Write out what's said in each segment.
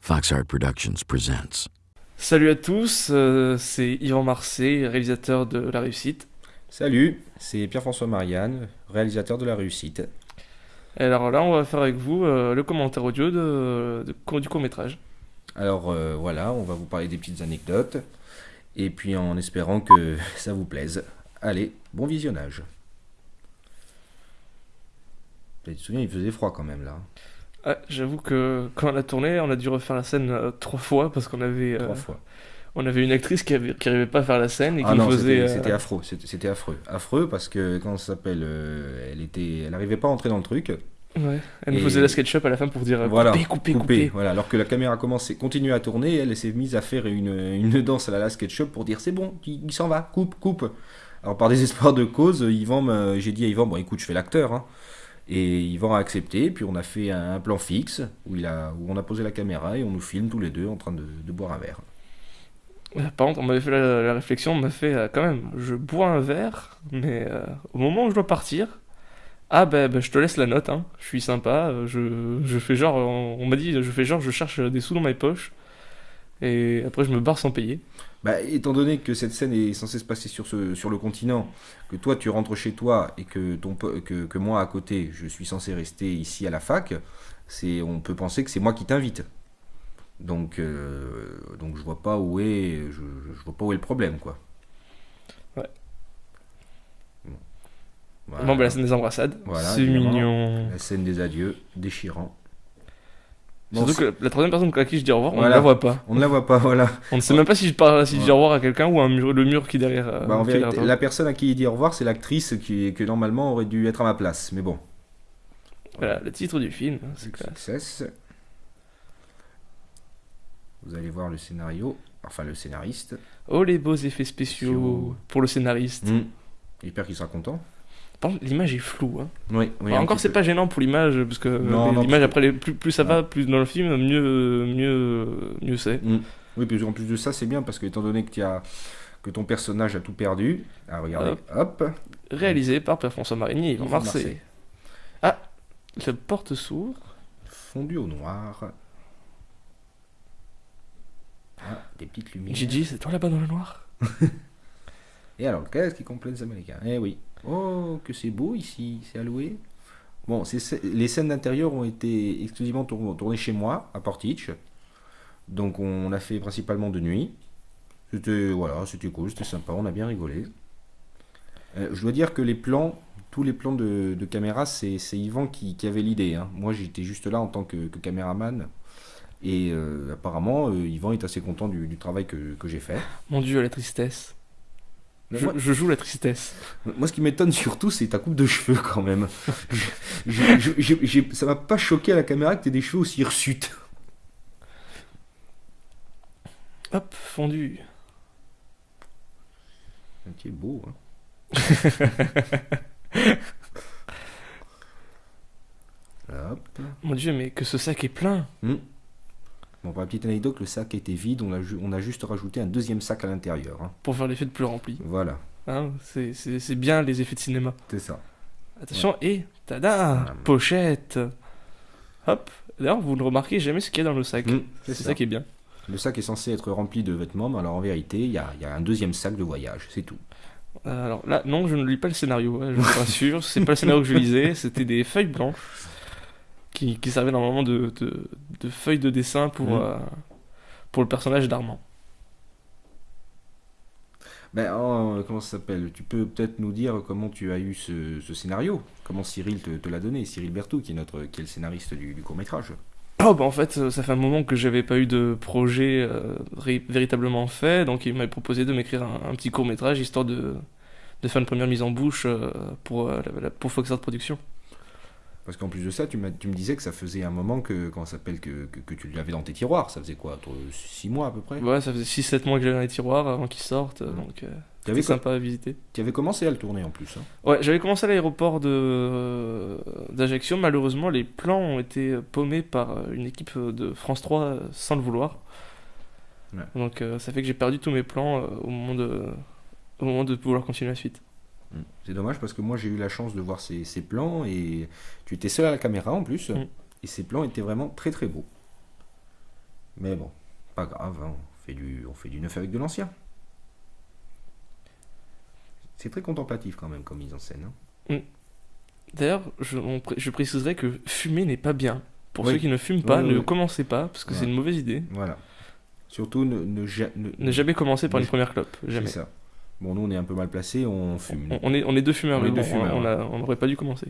Foxart Productions presents. Salut à tous, euh, c'est Yvan Marseille, réalisateur de La Réussite. Salut, c'est Pierre-François Marianne, réalisateur de La Réussite. Et alors là, on va faire avec vous euh, le commentaire audio de, de- du court-métrage. Alors euh, voilà, on va vous parler des petites anecdotes, et puis en espérant que ça vous plaise. Allez, bon visionnage. Tu te souviens, il faisait froid quand même là. Ah, J'avoue que quand on a tourné, on a dû refaire la scène euh, trois fois parce qu'on avait, euh, Trois fois. on avait une actrice qui, avait, qui arrivait pas à faire la scène et qui Ah non, faisait. c'était euh, affreux, c'était affreux. Affreux parce que, comment ça s'appelle, elle était, elle arrivait pas à entrer dans le truc. ouais, elle nous faisait la SketchUp à la fin pour dire Voilà, couper, couper, couper. Voilà, alors que la caméra commençait, continuait à tourner, elle, elle s'est mise à faire une, une danse à la SketchUp pour dire c'est bon, il, il s'en va, coupe, coupe. Alors par désespoir de cause, Yvan, j'ai dit à Yvan, bon écoute, je fais l'acteur. hein. Et Yvan a accepté, puis on a fait un, plan fixe où, il a, où on a posé la caméra et on nous filme tous les deux en train de, boire un verre. Euh, Par contre, on m'avait fait la, réflexion, on m'a fait euh, quand même, je bois un verre, mais euh, au moment où je dois partir, ah ben ben, je te laisse la note, hein. je suis sympa, je, je fais genre, on, on m'a dit, je fais genre, je cherche des sous dans mes poches, et après je me barre sans payer. Bah, étant donné que cette scène est censée se passer sur, ce, sur le continent, que toi tu rentres chez toi et que, ton, que, que moi à côté je suis censé rester ici à la fac, c'est, on peut penser que c'est moi qui t'invite. Donc, euh, donc je vois pas où est, je, je vois pas où est le problème quoi. Ouais. Bon, ben la scène des embrassades, Voilà, c'est mignon. La scène des adieux, déchirant. Surtout que la troisième personne à qui je dis au revoir, on ne la voit pas. On ne la voit pas, voilà. On ne sait même pas si je, parle, si je dis au revoir à quelqu'un ou un mur, le mur qui est derrière. euh, Bah, en qui vérité, derrière la personne à qui il dit au revoir, c'est l'actrice qui, que normalement aurait dû être à ma place. Mais bon. Voilà, le titre du film, hein, c'est classe. Vous allez voir le scénario, enfin le scénariste. Oh les beaux effets spéciaux Spéciaux. pour le scénariste. J'espère qu'il sera content. L'image est floue. Hein. Oui, oui. Encore, c'est pas gênant pour l'image, parce que l'image, après, les- plus, plus ça va, plus dans le film, mieux, mieux, mieux c'est. Mm. Oui, puis en plus de ça, c'est bien parce que étant donné que, as, que ton personnage a tout perdu, ah, regardez, hop, Réalisé par Pierre-François Marigny, Marseille. Marseille. Ah, la porte s'ouvre. fondu au noir. Ah, des petites lumières. Gigi, c'est toi là-bas dans le noir? Et alors, qu'est-ce qui complète les Américains? Eh oui. Oh, que c'est beau ici, c'est alloué. Bon, les scènes d'intérieur ont été exclusivement tour- tournées chez moi, à Portich. Donc on a fait principalement de nuit. C'était voilà, c'était cool, c'était sympa, on a bien rigolé. Euh, je dois dire que les plans, tous les plans de, caméra, c'est Yvan qui, avait l'idée. hein. Moi, j'étais juste là en tant que, caméraman. Et euh, apparemment, euh, Yvan est assez content du, travail que j'ai fait. Mon dieu, la tristesse. Je, moi- je joue la tristesse. Moi, ce qui m'étonne surtout, c'est ta coupe de cheveux quand même. Je- je- ça m'a pas choqué à la caméra que tu des cheveux aussi hirsutes. Hop, fondu. Tu es beau. Hein. Hop. Mon dieu, mais que ce sac est plein. Bon, pour la petite anecdote, le sac était vide. On a, ju- on a juste rajouté un deuxième sac à l'intérieur. hein. Pour faire l'effet de plus rempli. Voilà, Hein, c'est- bien les effets de cinéma. c'est ça. Attention, et tada Ah. Pochette Hop D'ailleurs, vous ne remarquez jamais ce qu'il y a dans le sac. Mm, C'est ça. ça. qui est bien. Le sac est censé être rempli de vêtements, mais alors en vérité, il y a, il y a un deuxième sac de voyage. C'est tout. Euh, Alors là, non, je ne lis pas le scénario, hein, je vous rassure. C'est pas le scénario que je lisais, c'était des feuilles blanches qui, qui servaient normalement de, de, de feuilles de dessin pour, Mhm. euh, pour le personnage d'Armand. Ben, oh, comment ça s'appelle? Tu peux peut-être nous dire comment tu as eu ce, ce scénario? Comment Cyril te, te l'a donné? Cyril Berthoud, qui est, notre, qui est le scénariste du, du court-métrage. Oh, bah en fait, euh, ça fait un moment que j'avais pas eu de projet euh, véritablement fait, donc il m'avait proposé de m'écrire un, un petit court métrage histoire de, de faire une première mise en bouche euh, pour, euh, pour Fox Art Productions. Parce qu'en plus de ça, tu, me disais que ça faisait un moment que, ça s'appelle, que, que, que tu l'avais dans tes tiroirs. Ça faisait quoi 6 mois à peu près? Ouais, ça faisait 6-7 mois que j'avais dans les tiroirs avant qu'ils sortent, euh, Mhm. donc euh, c'était sympa à visiter. tu avais commencé à le tourner en plus. hein. Ouais, j'avais commencé à l'aéroport de d'Ajaccio. Malheureusement, les plans ont été paumés par euh, une équipe de France 3 euh, sans le vouloir. Ouais. Donc euh, ça fait que j'ai perdu tous mes plans euh, au moment de au moment de pouvoir continuer la suite. Mm. C'est dommage parce que moi j'ai eu la chance de voir ces, ces plans et tu étais seul à la caméra en plus. Mm. Et ces plans étaient vraiment très très beaux. Mais bon, pas grave, hein, on, fait du, on fait du neuf avec de l'ancien. C'est très contemplatif quand même comme mise en scène. hein. D'ailleurs, je, on pré- je préciserai que fumer n'est pas bien. Pour Oui. ceux qui ne fument pas, Oui, oui, ne commencez pas, parce que c'est une mauvaise idée. Voilà. Surtout ne, ne, ja- ne- Ne jamais commencer par Ne- une première clope. C'est Jamais. ça. Bon, nous on est un peu mal placés, on fume. On, on est, on est deux fumeurs, On est mais deux bon, fumeurs, on, n'aurait pas dû commencer.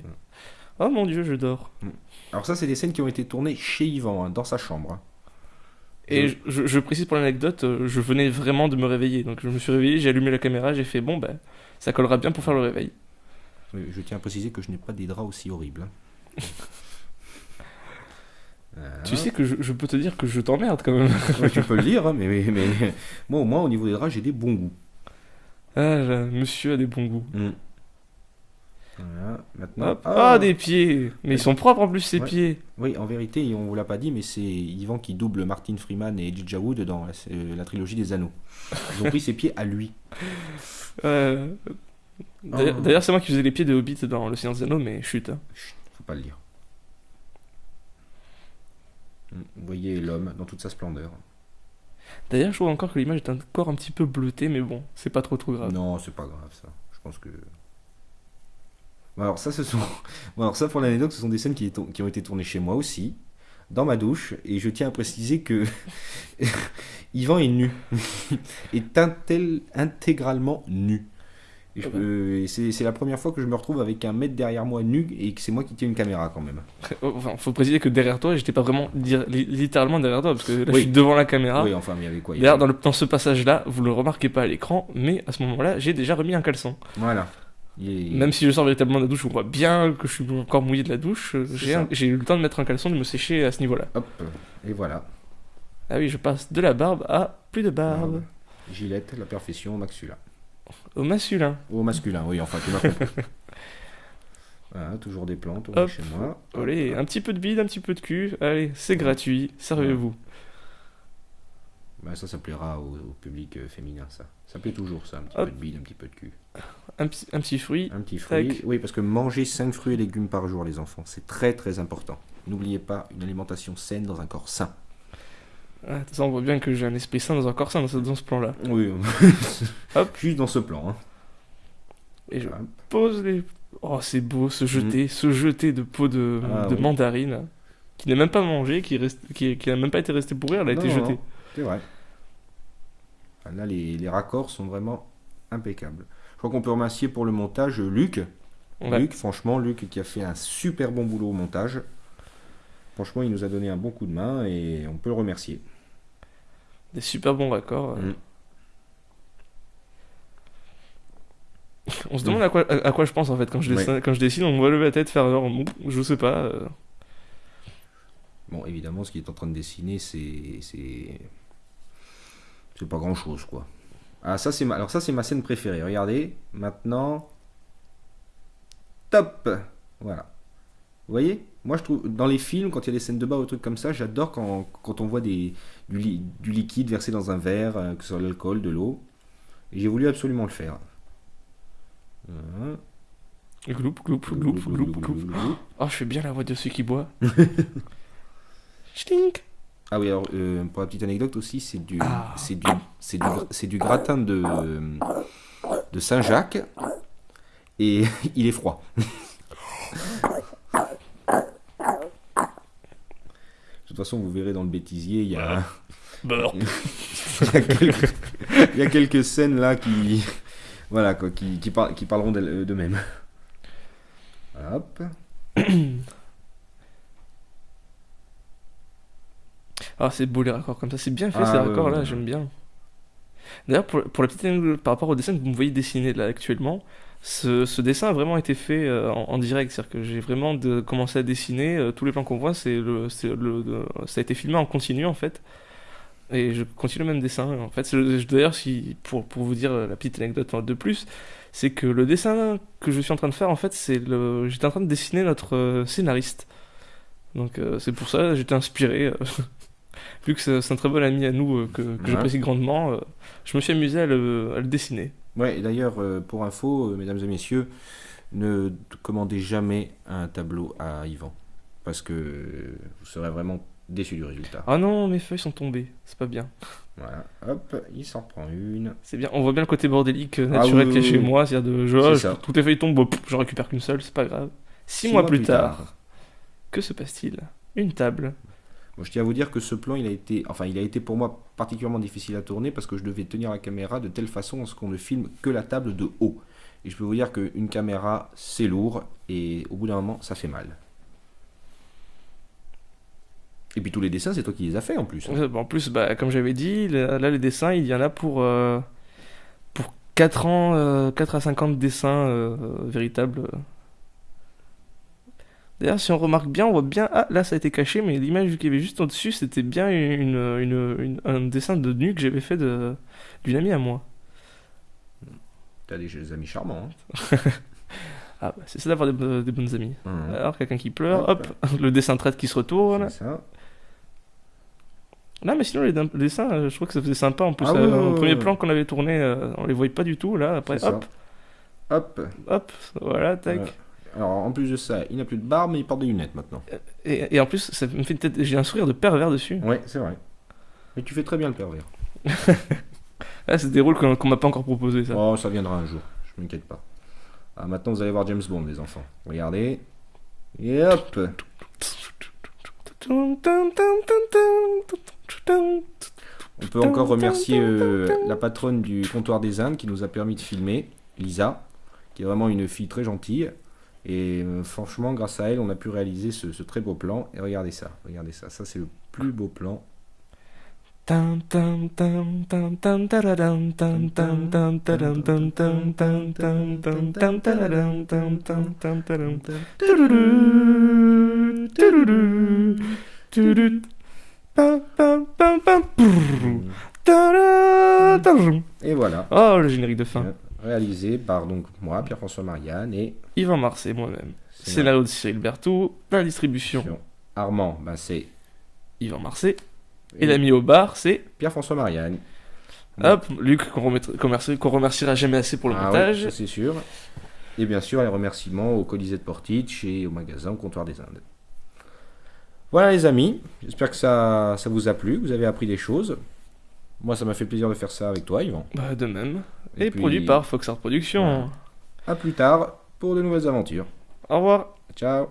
Oh mon dieu, je dors. Alors ça, c'est des scènes qui ont été tournées chez Yvan, hein, dans sa chambre. hein. Et Je- je, je précise pour l'anecdote, euh, je venais vraiment de me réveiller. Donc je me suis réveillé, j'ai allumé la caméra, j'ai fait bon, ben, ça collera bien pour faire le réveil. Oui, Je tiens à préciser que je n'ai pas des draps aussi horribles. hein. Voilà. Tu sais que je, je peux te dire que je t'emmerde quand même. Ouais, tu peux le dire, mais, mais, mais moi au moins au niveau des draps, j'ai des bons goûts. Ah, là, monsieur a des bons goûts. Mm. Voilà, maintenant. Hop. Ah, des pieds Mais ils sont propres en plus, ces Ouais. pieds Oui, en vérité, on vous l'a pas dit, mais c'est Yvan qui double Martin Freeman et Elijah Wood dans la, euh, la trilogie des Anneaux. Ils ont pris ses pieds à lui. Euh, D'ailleurs, Oh. d'ailleurs, c'est moi qui faisais les pieds de Hobbit dans Le Seigneur des Anneaux, mais chut. hein. Chut, faut pas le dire. Mm, Vous voyez l'homme dans toute sa splendeur. D'ailleurs, je trouve encore que l'image est encore un petit peu bleutée, mais bon, c'est pas trop trop grave. Non, c'est pas grave ça. Je pense que. Alors ça, ce sont. Alors ça, pour l'anecdote, ce sont des scènes qui, qui ont été tournées chez moi aussi, dans ma douche, et je tiens à préciser que Yvan est nu, est intégralement nu. Et je- euh, et c'est la première fois que je me retrouve avec un mec derrière moi nu et que c'est moi qui tiens une caméra quand même. Enfin, faut préciser que derrière toi, j'étais pas vraiment dire- li- littéralement derrière toi, parce que là, je suis devant la caméra. Oui, enfin, mais avec quoi D'ailleurs, dans, le- dans ce passage-là, vous le remarquez pas à l'écran, mais à ce moment-là, j'ai déjà remis un caleçon. Voilà. Même si je sors véritablement de la douche, on voit bien que je suis encore mouillé de la douche. euh, j'ai eu le temps de mettre un caleçon, de me sécher à ce niveau-là. Hop, et voilà. Ah oui, je passe de la barbe à plus de barbe. Gillette, la perfection, maxula. Au masculin. Au masculin, oui, enfin, tu m'as compris. voilà, toujours des plantes, on Hop. chez moi. Allez, un petit peu de bide, un petit peu de cul. Allez, c'est gratuit, servez-vous. Bah, ça, ça plaira au, au public euh, féminin, ça. Ça plaît toujours, ça. Un petit Hop. peu de bide, un petit peu de cul. Un, petit- un petit fruit. Un petit fruit. Tac. Oui, parce que manger 5 fruits et légumes par jour, les enfants, c'est très très important. N'oubliez pas une alimentation saine dans un corps sain. Ah, de toute façon, on voit bien que j'ai un esprit sain dans un corps sain dans ce, dans ce plan-là. Oui, Hop. juste dans ce plan. Hein. Et je pose les. Oh, c'est beau, se jeter, se jeter de peau de. Ah, de oui. mandarine, qui n'a même pas mangé, qui, reste, qui, qui n'a même pas été resté pourrir, elle a Non, été jetée. C'est vrai. Ah, Là, les, les raccords sont vraiment impeccables. Je crois qu'on peut remercier pour le montage Luc. Ouais. Luc, franchement, Luc qui a fait un super bon boulot au montage. Franchement, il nous a donné un bon coup de main et on peut le remercier. Des super bons raccords. Mm. On se demande à quoi, à, à quoi je pense en fait quand je, Ouais. dessine, quand je dessine, on me voit lever la tête, faire genre, je sais pas. euh, Bon, évidemment, ce qu'il est en train de dessiner, c'est. C'est c'est pas grand chose, quoi. Ah, ça, c'est ma... Alors, ça, c'est ma scène préférée. Regardez, maintenant. Top Voilà. Vous voyez? Moi, je trouve. Dans les films, quand il y a des scènes de bas ou des trucs comme ça, j'adore quand, quand on voit des... du, li- du liquide versé dans un verre, euh, que ce soit de l'alcool, de l'eau. Et j'ai voulu absolument le faire. Voilà. Gloup, gloup, gloup, gloup, gloup. Oh, je fais bien la voix de ceux qui boivent. Stink Ah oui, alors euh, pour la petite anecdote aussi, c'est du, Ah. c'est du, c'est du, c'est du gratin de, de Saint-Jacques et il est froid. De toute façon, vous verrez dans le bêtisier, il y a, Beurre. il y a quelques, il y a quelques scènes là qui, voilà, quoi, qui, qui, par- qui parleront d'elles- d'eux-mêmes. Hop. Ah, c'est beau les raccords comme ça, c'est bien fait Ah, ces ouais, raccords là, ouais, ouais. j'aime bien. D'ailleurs, pour, pour la petite anecdote, par rapport au dessin que vous me voyez dessiner là actuellement, ce, ce dessin a vraiment été fait euh, en, en direct. C'est-à-dire que j'ai vraiment de, commencé à dessiner. euh, tous les plans qu'on voit, c'est le, c'est le, de- ça a été filmé en continu en fait. Et je continue le même dessin. En fait, d'ailleurs, si, pour, pour vous dire la petite anecdote de plus, c'est que le dessin que je suis en train de faire, en fait, c'est le, j'étais en train de dessiner notre euh, scénariste. Donc c'est pour ça, j'étais inspiré. vu que c'est un très bon ami à nous que, que Ouais. j'apprécie grandement, je me suis amusé à le, à le dessiner. Ouais, et d'ailleurs, euh, pour info, euh, mesdames et messieurs, ne commandez jamais un tableau à Yvan. Parce que vous serez vraiment déçu du résultat. Ah non, mes feuilles sont tombées. C'est pas bien. Voilà, hop, il s'en prend une. C'est bien. On voit bien le côté bordélique euh, Ah naturel oui, chez oui. moi. C'est-à-dire de je, je- toutes les feuilles tombent, j'en récupère qu'une seule, c'est pas grave. Six, mois, plus tard, que se passe-t-il? Une table. Je tiens à vous dire que ce plan, il a été, enfin, il a été pour moi particulièrement difficile à tourner parce que je devais tenir la caméra de telle façon à ce qu'on ne filme que la table de haut. Et je peux vous dire qu'une caméra, c'est lourd et au bout d'un moment, ça fait mal. Et puis tous les dessins, c'est toi qui les as fait en plus. Euh, bon, en plus, bah, comme j'avais dit, là, là, les dessins, il y en a pour, euh, pour 4 ans, euh, 4 à 50 dessins euh, véritables. D'ailleurs, si on remarque bien, on voit bien. Ah, là, ça a été caché, mais l'image qu'il y avait juste au-dessus, c'était bien une, une- une- un dessin de nu que j'avais fait de- d'une amie à moi. T'as des, des amis charmants. hein. Ah, bah, c'est ça d'avoir des, des bonnes amies. Hum, Alors, quelqu'un qui pleure, Hop. hop, le dessin traite qui se retourne. c'est ça. Non, mais sinon, les, les dessins, euh, je trouve que ça faisait sympa. En plus, Ah euh, oui, oui, au premier plan qu'on avait tourné, euh, on les voyait pas du tout. Là, après, C'est ça. hop, Hop. hop, voilà, tac. Voilà. Alors en plus de ça, il n'a plus de barbe, mais il porte des lunettes maintenant. Et, et en plus, ça me fait une. J'ai un sourire de pervers dessus. Ouais, c'est vrai. Mais tu fais très bien le pervers. Ah, c'est des rôles qu'on qu'on m'a pas encore proposé, ça. Oh, ça viendra un jour, je m'inquiète pas. Ah, maintenant vous allez voir James Bond, les enfants. Regardez. Et hop On peut encore remercier euh, la patronne du comptoir des Indes qui nous a permis de filmer, Lisa, qui est vraiment une fille très gentille. Et euh, franchement, grâce à elle, on a pu réaliser ce, très beau plan. Et regardez ça, regardez ça, ça c'est le plus beau plan. Et voilà, Oh, le générique de fin. Réalisé par donc moi, Pierre-François Marianne et Yvan Marseille, moi-même. Scénario de Cyril Berthoud, la distribution Armand, ben, c'est Yvan Marseille. Et l'ami au bar, c'est Pierre-François Marianne. hop, Luc, qu'on remercie- remerciera jamais assez pour le Ah montage. c'est sûr. Et bien sûr, les remerciements au Colisée de Portich et au magasin au Comptoir des Indes. Voilà les amis, j'espère que ça, ça vous a plu, que vous avez appris des choses. Moi, ça m'a fait plaisir de faire ça avec toi, Yvan. Bah, de même. Et Et, puis- produit par Fox Art Productions. Voilà. À plus tard pour de nouvelles aventures. Au revoir. Ciao